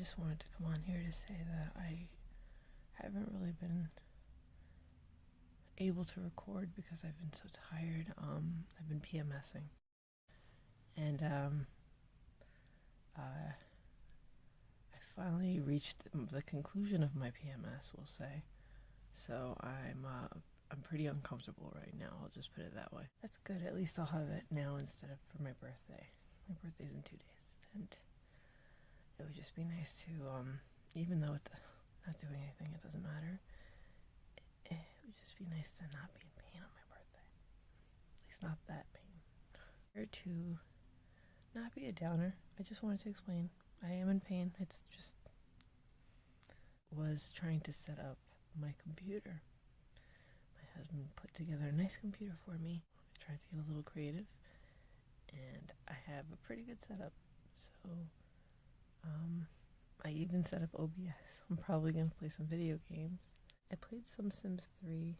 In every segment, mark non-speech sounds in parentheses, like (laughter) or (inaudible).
just wanted to come on here to say that I haven't really been able to record because I've been so tired. Um, I've been PMSing. And um, uh, I finally reached the conclusion of my PMS, we'll say. So I'm uh, I'm pretty uncomfortable right now. I'll just put it that way. That's good. At least I'll have it now instead of for my birthday. My birthday's in two days, and it would just be nice to, um, even though it's not doing anything, it doesn't matter. It, it would just be nice to not be in pain on my birthday. At least not that pain. Or to not be a downer. I just wanted to explain. I am in pain. It's just was trying to set up my computer. My husband put together a nice computer for me. I tried to get a little creative and I have a pretty good setup. So, um, I even set up OBS. I'm probably gonna play some video games. I played some Sims 3,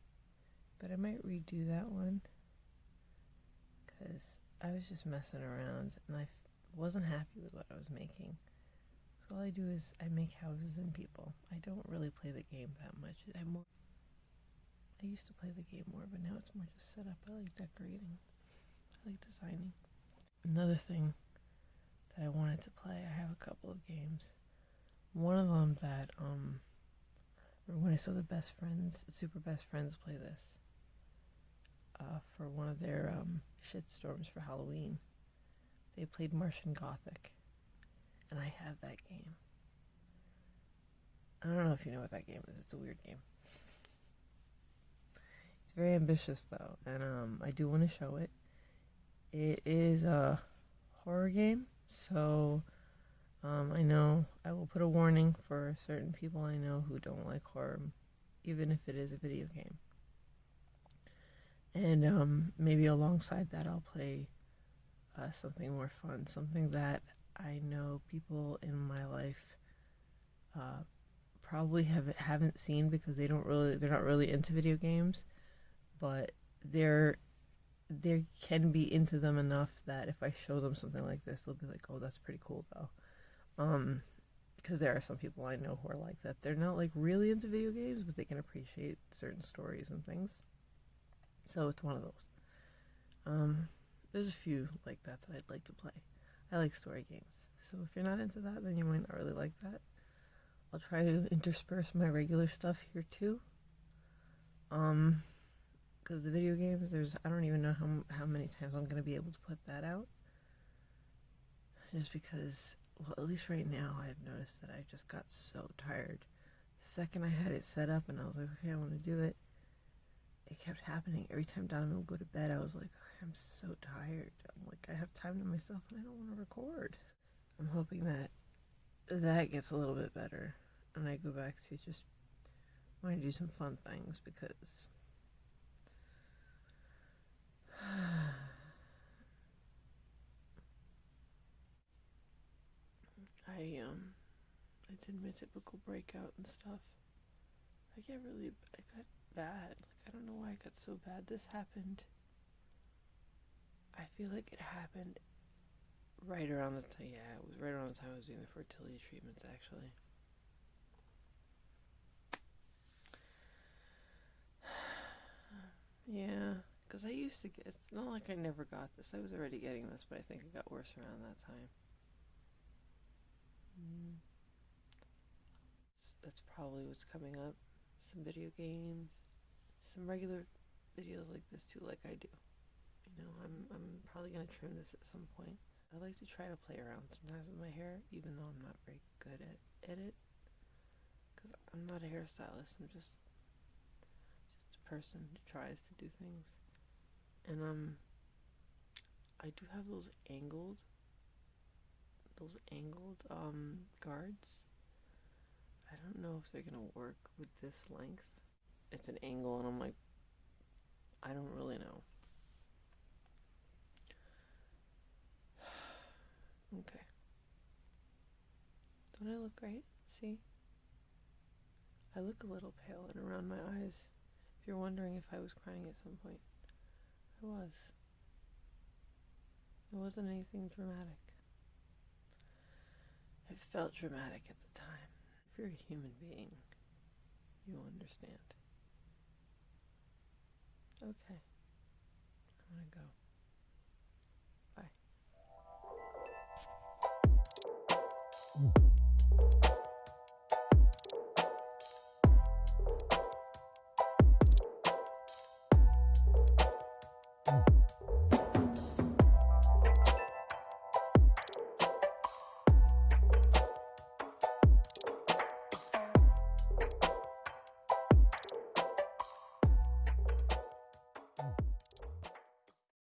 but I might redo that one because I was just messing around and I f- wasn't happy with what I was making. So all I do is I make houses and people. I don't really play the game that much. I more I used to play the game more, but now it's more just set up. I like decorating. I like designing. Another thing that I wanted to play, I have a couple of games. One of them that um when I saw the best friends, super best friends play this uh, for one of their um, shitstorms for Halloween. They played Martian Gothic, and I have that game. I don't know if you know what that game is. It's a weird game. It's very ambitious though, and um, I do want to show it. It is a horror game, so um, I know I will put a warning for certain people I know who don't like horror, even if it is a video game. And um, maybe alongside that, I'll play uh, something more fun, something that I know people in my life uh, probably have haven't seen because they don't really they're not really into video games, but they're they can be into them enough that if I show them something like this, they'll be like, "Oh, that's pretty cool, though." Um, because there are some people I know who are like that. They're not like really into video games, but they can appreciate certain stories and things. So it's one of those. Um, there's a few like that that I'd like to play. I like story games. So if you're not into that, then you might not really like that. I'll try to intersperse my regular stuff here too. Um, because the video games, there's I don't even know how how many times I'm gonna be able to put that out. Just because, well, at least right now, I've noticed that I just got so tired. The second I had it set up and I was like, okay, I want to do it. It kept happening every time Donovan would go to bed. I was like, okay, I'm so tired. I'm like, I have time to myself and I don't want to record. I'm hoping that that gets a little bit better and I go back to just want to do some fun things because (sighs) I um I did my typical breakout and stuff. I get really I got bad. Like I don't know why I got so bad. This happened. I feel like it happened right around the time. Yeah, it was right around the time I was doing the fertility treatments. Actually. (sighs) yeah. Because I used to get, it's not like I never got this. I was already getting this, but I think it got worse around that time. That's probably what's coming up. Some video games, some regular videos like this too, like I do. You know, I'm, I'm probably going to trim this at some point. I like to try to play around sometimes with my hair, even though I'm not very good at, at it. Because I'm not a hairstylist, I'm just, just a person who tries to do things and um I do have those angled those angled um guards? I don't know if they're gonna work with this length. It's an angle and I'm like I don't really know. (sighs) Okay. Don't I look great? See? I look a little pale and around my eyes. If you're wondering if I was crying at some point I was. It wasn't anything dramatic. It felt dramatic at the time. If you're a human being, you understand. Okay. I'm gonna go. Bye. Mm.